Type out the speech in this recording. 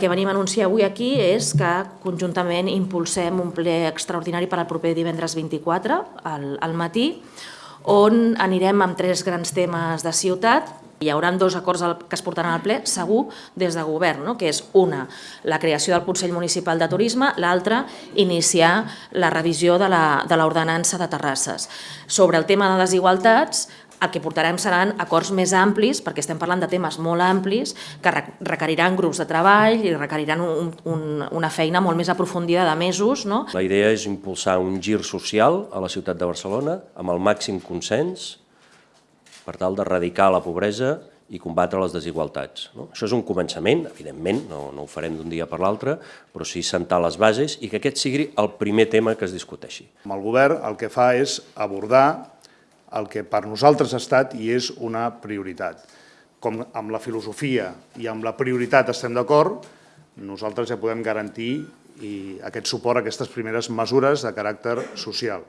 que venim a anunciar avui aquí és que conjuntament impulsem un ple extraordinari per al proper divendres 24 al, al matí, on anirem amb tres grans temes de ciutat. Hi haurà dos acords que es portaran al ple, segur, des de govern, no? que és una, la creació del Consell Municipal de Turisme, l'altra, iniciar la revisió de la- de l'ordenança de terrasses. Sobre el tema de desigualtats, el que portarem seran acords més amplis, perquè estem parlant de temes molt amplis, que re- requeriran grups de treball i requeriran un, un, una feina molt més aprofundida de mesos, no? La idea és impulsar un gir social a la ciutat de Barcelona amb el màxim consens per tal d'erradicar la pobresa i combatre les desigualtats. No? Això és un començament, evidentment, no, no ho farem d'un dia per l'altre, però sí sentar les bases i que aquest sigui el primer tema que es discuteixi. Amb el govern el que fa és abordar el que per nosaltres ha estat i és una prioritat. Com amb la filosofia i amb la prioritat estem d'acord, nosaltres ja podem garantir i aquest suport a aquestes primeres mesures de caràcter social.